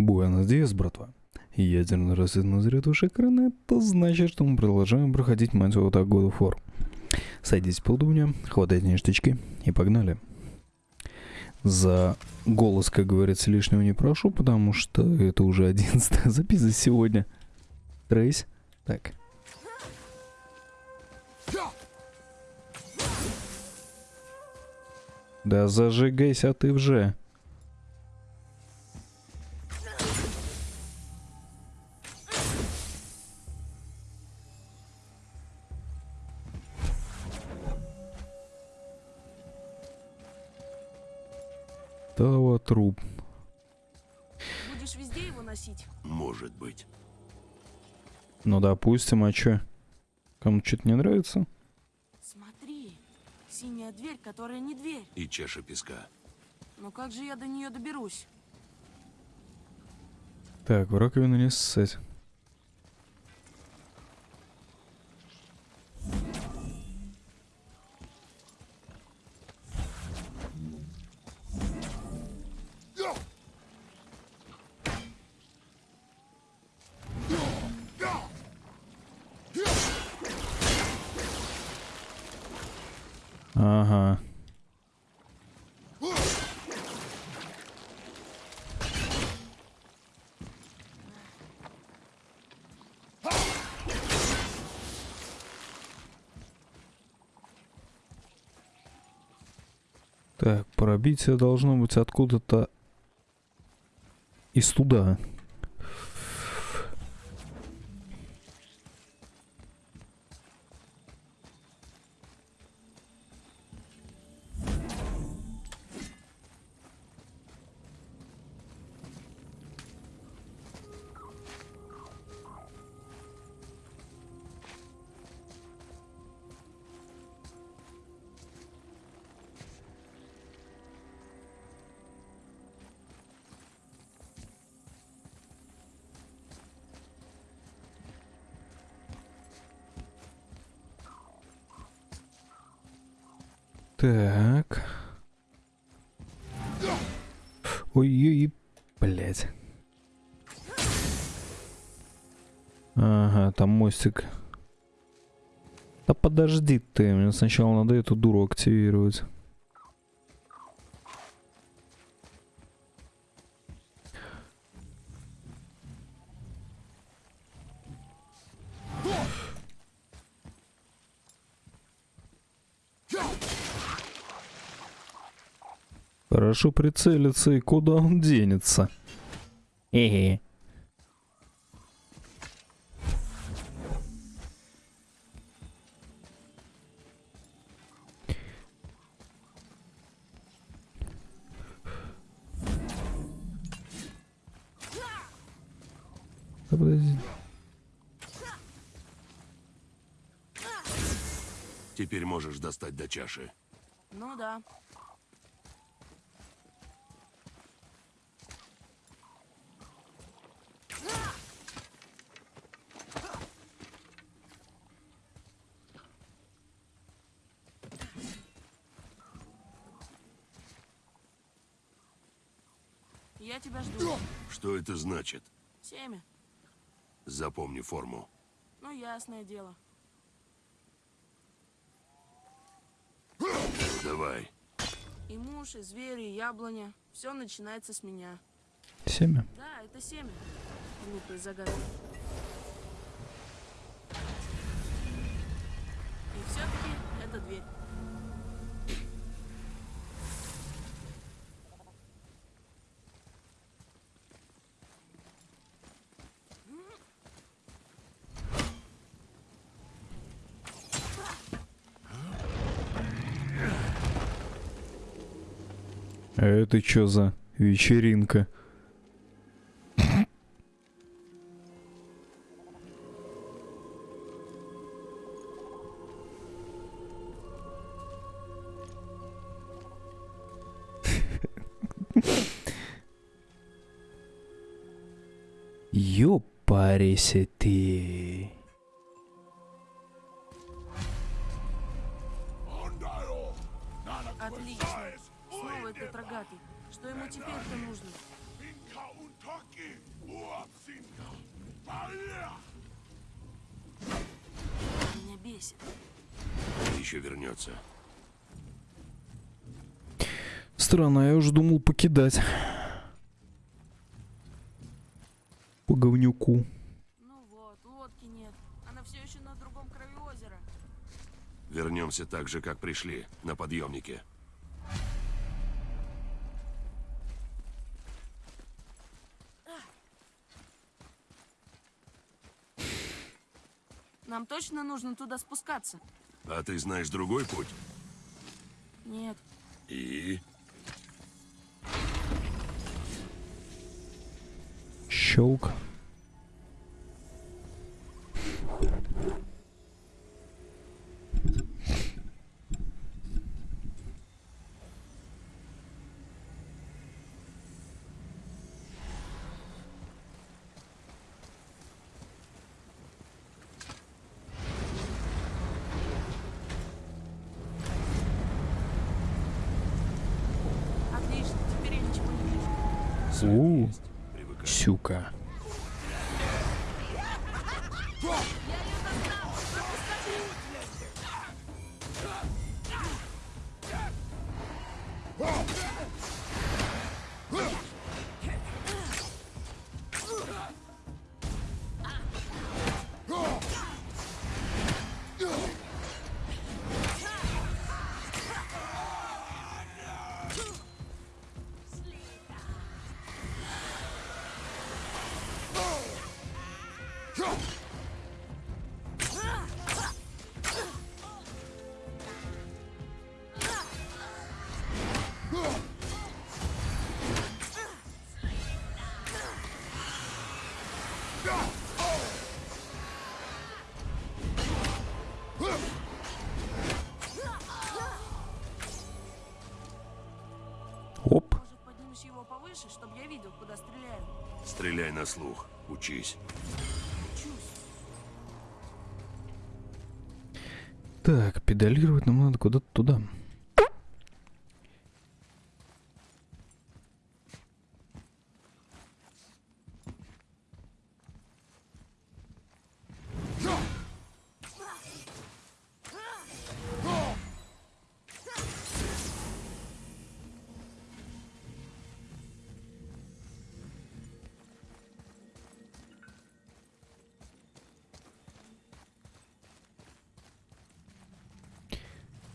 Буэнос диас, братва. Ядерный рассвет на уж экрана, это значит, что мы продолжаем проходить мать вот так году фор. Садитесь поудобнее, хватайте ништячки и погнали. За голос, как говорится, лишнего не прошу, потому что это уже одиннадцатая запись за сегодня. Трейс. Так. Да зажигайся ты вже. Труп. Будешь везде его носить? Может быть. Ну допустим, а чё? Кому что-то не нравится? Смотри, синяя дверь, которая не дверь. И чаша песка. Но как же я до нее доберусь? Так, в раковину не ссать. Так, пробитие должно быть откуда-то из туда. Ага, там мостик. Да подожди ты, мне сначала надо эту дуру активировать. Хорошо прицелиться и куда он денется. Хе-хе. Теперь можешь достать до чаши. Ну да. Я тебя жду. Что это значит? Семя. Запомни форму. Ну, ясное дело. Давай. И муж, и звери, и яблоня. Все начинается с меня. Семя. Да, это семя. Глупые загадки. И все-таки это дверь. А это что за вечеринка? Ёпарися ты. Бесит. Еще вернется. Странно, я уже думал покидать. По говнюку. Ну вот, лодки нет. Она все еще на другом краю озера. Вернемся так же, как пришли, на подъемнике. Нам точно нужно туда спускаться? А ты знаешь другой путь? Нет. И? Щелк. Отлично, теперь я ничего не вижу. Свет У. Сюка. Стреляй на слух. Учись. Так, педалировать нам надо куда-то туда.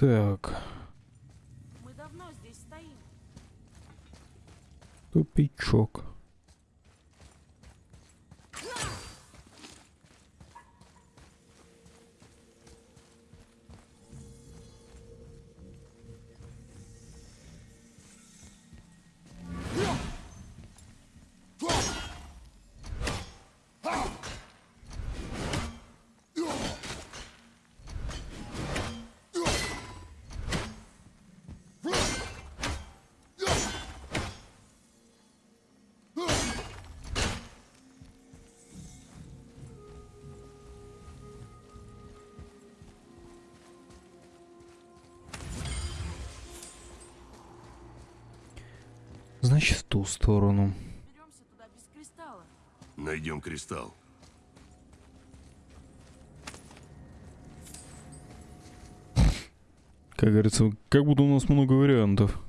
Так, Мы давно здесь стоим. тупичок. Значит, в ту сторону. Беремся туда без кристалла. Найдем кристалл. Как говорится, как будто у нас много вариантов.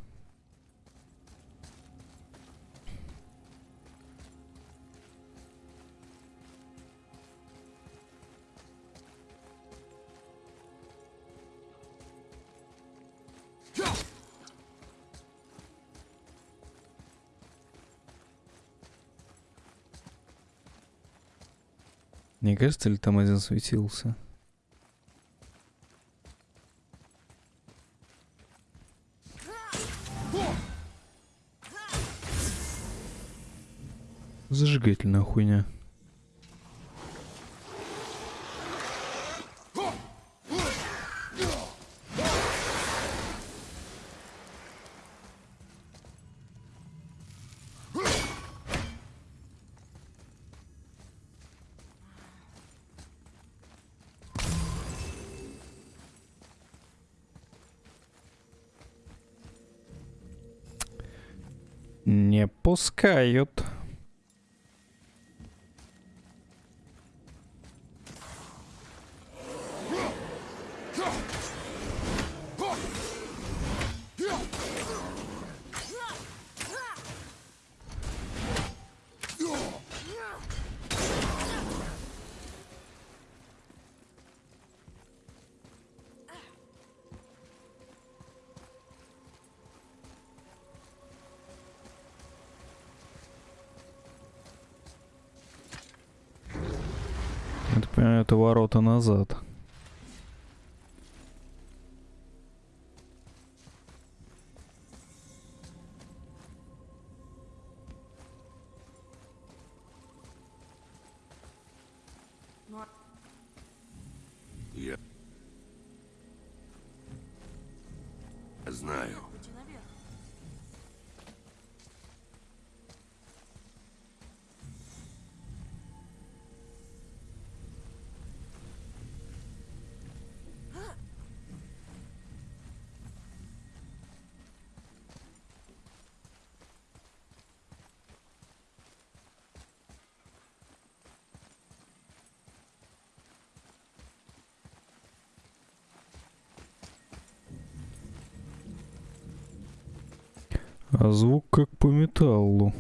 Не кажется ли там один светился? Зажигательная хуйня. Пускают. Это, понимаю, это ворота назад. А звук как по металлу.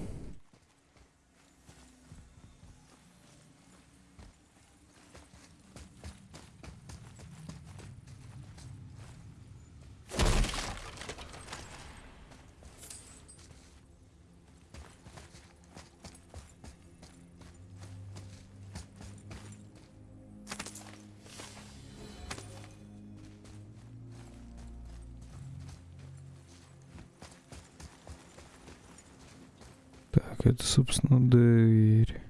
Так, это, собственно, дверь.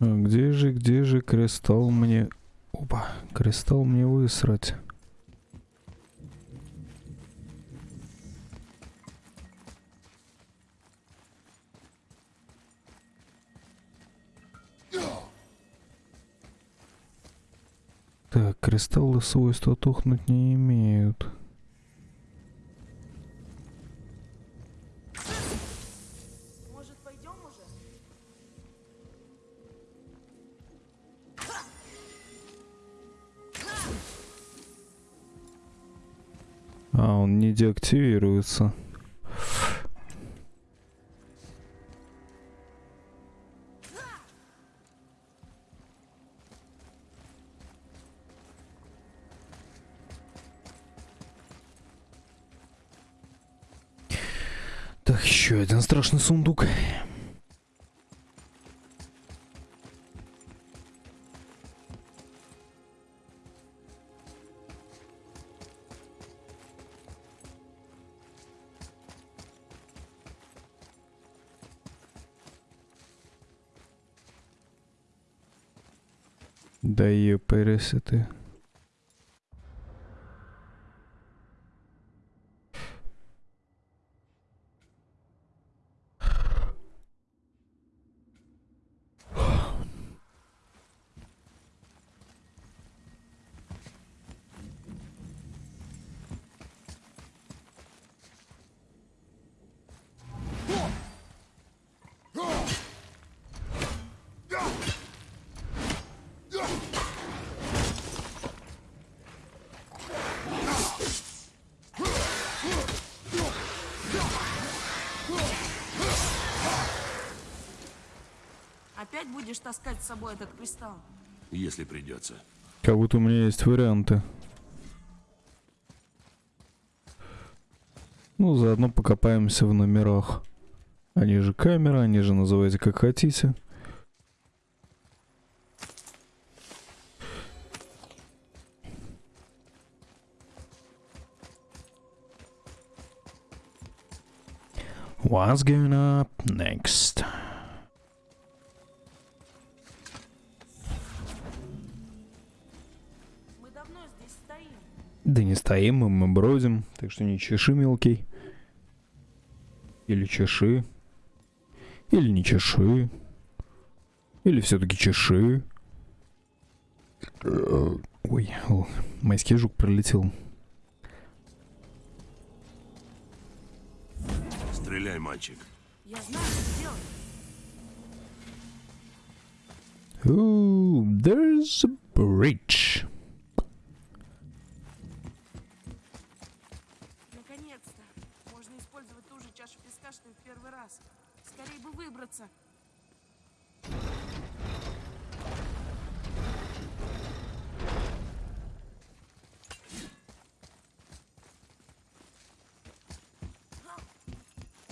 Где же, где же кристалл мне... Опа, кристалл мне высрать. Так, кристаллы свойства тухнуть не имеют. Деактивируется. Так, еще один страшный сундук. Да ее Опять будешь таскать с собой этот кристалл? Если придется. Как будто у меня есть варианты. Ну, заодно покопаемся в номерах. Они же камера, они же называйте как хотите. What's going up next? Здесь стоим. Да не стоим мы, мы бродим, так что не чеши, мелкий. Или чеши. Или не чеши. Или все-таки чеши. Ой, о, майский жук пролетел. стреляй, мальчик. Я знаю, что делать. Ooh, there's a bridge. в первый раз. Скорее бы выбраться.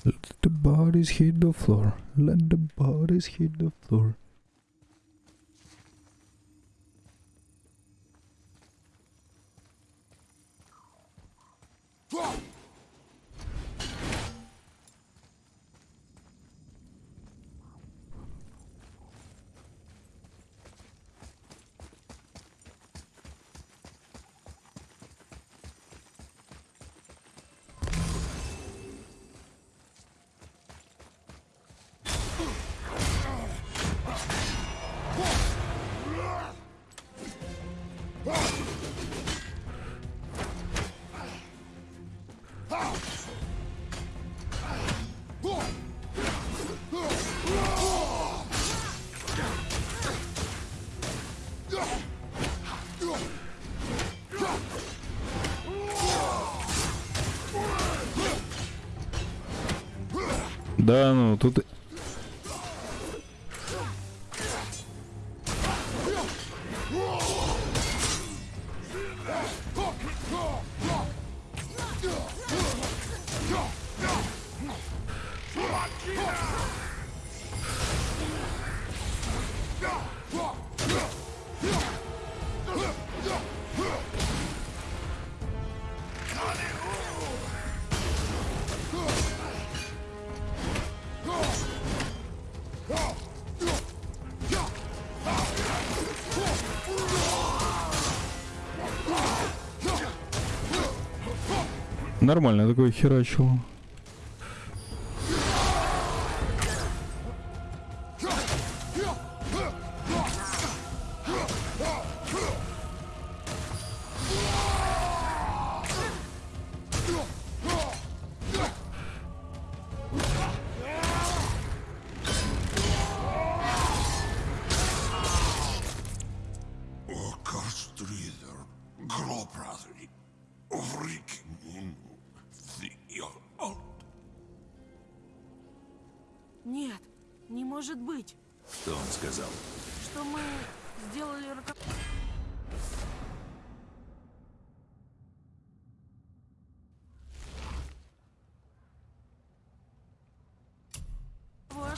Let the bodies hit the floor. Let the bodies hit the floor. Да, ну тут... Нормально такой херачил.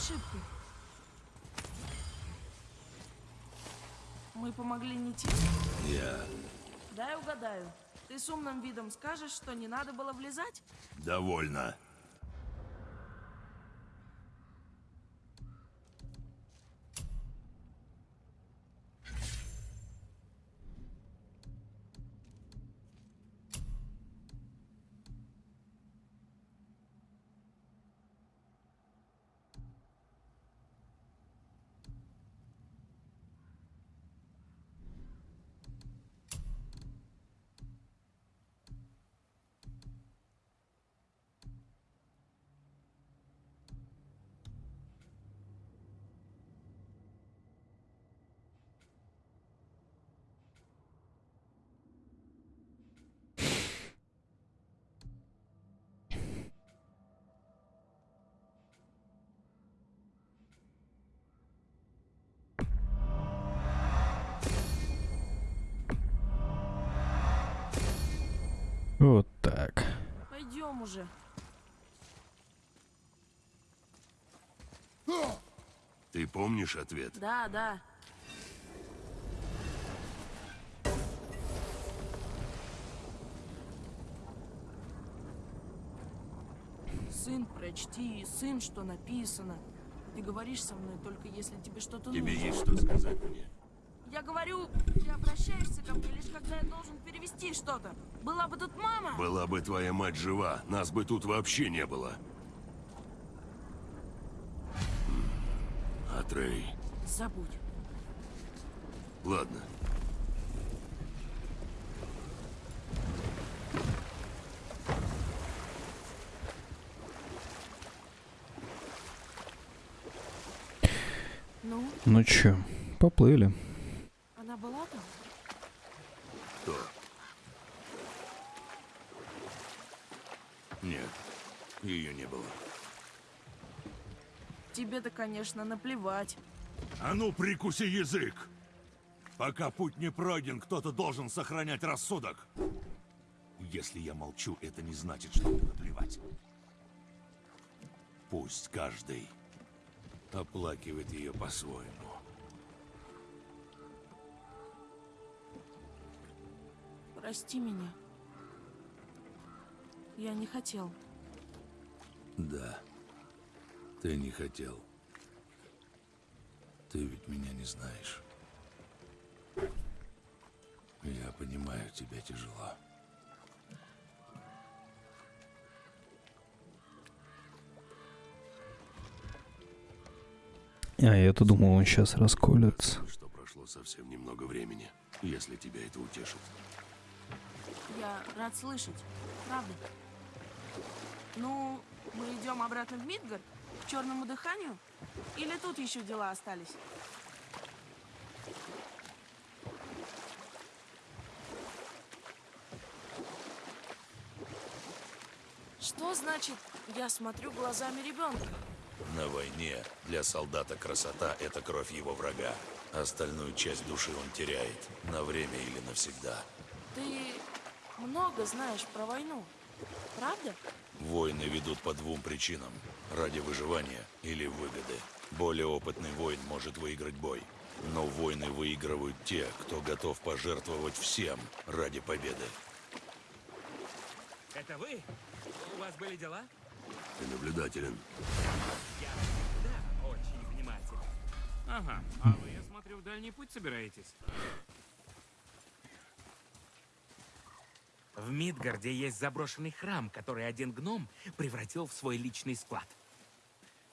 Ошибку. Мы помогли не тем. Я Дай угадаю. Ты с умным видом скажешь, что не надо было влезать? довольно. Пойдем уже. Ты помнишь ответ? Да, да. Сын, прочти, сын, что написано. Ты говоришь со мной только если тебе что-то Тебе нужно. есть что сказать мне? Я говорю, ты обращаешься ко мне лишь когда я должен перевести что-то. Была бы тут мама. Была бы твоя мать жива, нас бы тут вообще не было. Атрей. Забудь. Ладно. Ну? Ну чё, поплыли. Тебе-то, конечно, наплевать. А ну, прикуси язык! Пока путь не пройден, кто-то должен сохранять рассудок. Если я молчу, это не значит, что мне наплевать. Пусть каждый оплакивает ее по-своему. Прости меня. Я не хотел. Да, ты не хотел. Ты ведь меня не знаешь. Я понимаю, тебе тяжело. А я-то думал, он сейчас расколется. Что прошло совсем немного времени, если тебя это утешит. Я рад слышать. Правда. Ну, мы идем обратно в Мидгард? К черному дыханию? Или тут еще дела остались? Что значит, я смотрю глазами ребенка? На войне для солдата красота – это кровь его врага. Остальную часть души он теряет. На время или навсегда. Ты много знаешь про войну, правда? Войны ведут по двум причинам. Ради выживания или выгоды. Более опытный воин может выиграть бой. Но войны выигрывают те, кто готов пожертвовать всем ради победы. Это вы? У вас были дела? Ты наблюдателен. Я всегда очень внимательный. Ага, а вы, я смотрю, в дальний путь собираетесь? В Мидгарде есть заброшенный храм, который один гном превратил в свой личный склад.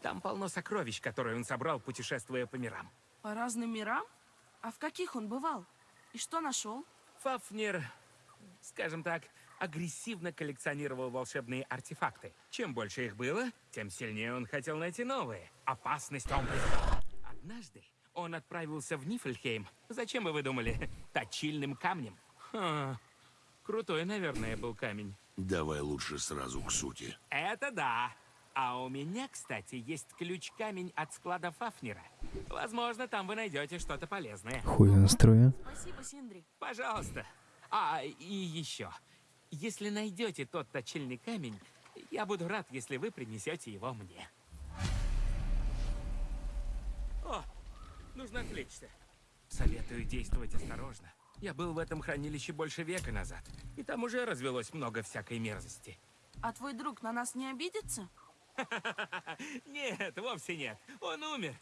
Там полно сокровищ, которые он собрал, путешествуя по мирам. По разным мирам? А в каких он бывал? И что нашел? Фафнер, скажем так, агрессивно коллекционировал волшебные артефакты. Чем больше их было, тем сильнее он хотел найти новые. Опасность он признал. Однажды он отправился в Нифльхейм. Зачем бы вы думали? Точильным камнем. Ха, Крутой, наверное, был камень. Давай лучше сразу к сути. Это да. А у меня, кстати, есть ключ-камень от склада Фафнера. Возможно, там вы найдете что-то полезное. Хуй настроя. Спасибо, Синдри. Пожалуйста. А, и еще. Если найдете тот точильный камень, я буду рад, если вы принесете его мне. О, нужно отвлечься. Советую действовать осторожно. Я был в этом хранилище больше века назад, и там уже развелось много всякой мерзости. А твой друг на нас не обидится? Нет, вовсе нет. Он умер.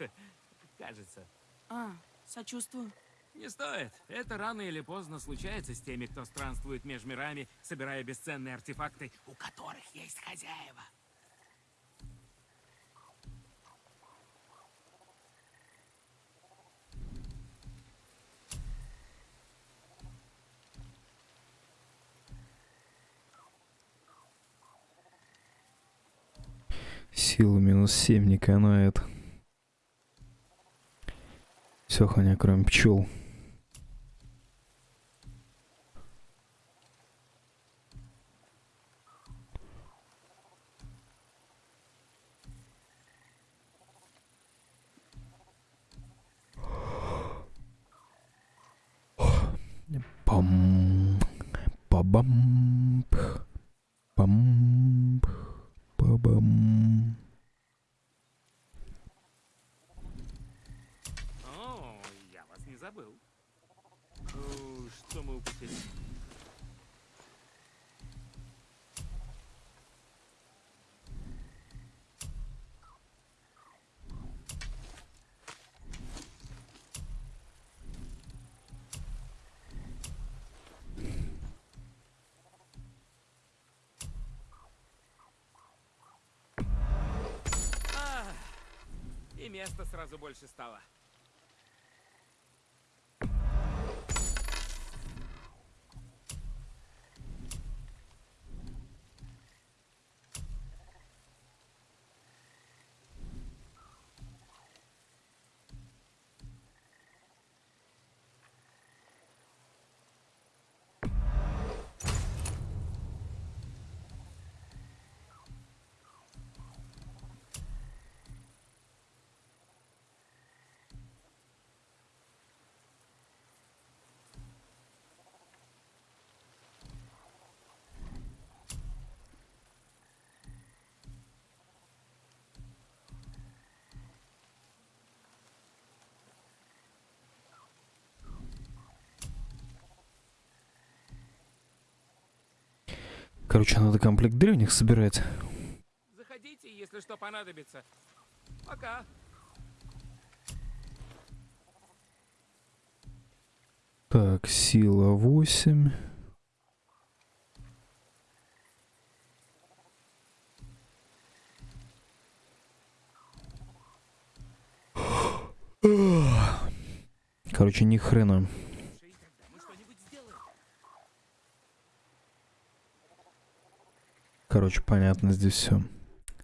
Кажется. А, сочувствую. Не стоит. Это рано или поздно случается с теми, кто странствует между мирами, собирая бесценные артефакты, у которых есть хозяева. Сила минус 7 не канает. Все хуйня, кроме пчел. Пам, пабам, пам, пабам. О, я вас не забыл. Что мы упустили? А, И места сразу больше стало. Короче, надо комплект древних собирать. Заходите, если что понадобится. Пока. Так, сила 8. Короче, ни хрена. Короче, понятно здесь все.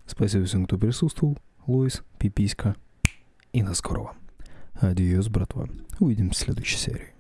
Спасибо всем, кто присутствовал. Луис, Пиписька. И на скорого. Адьос, братва. Увидимся в следующей серии.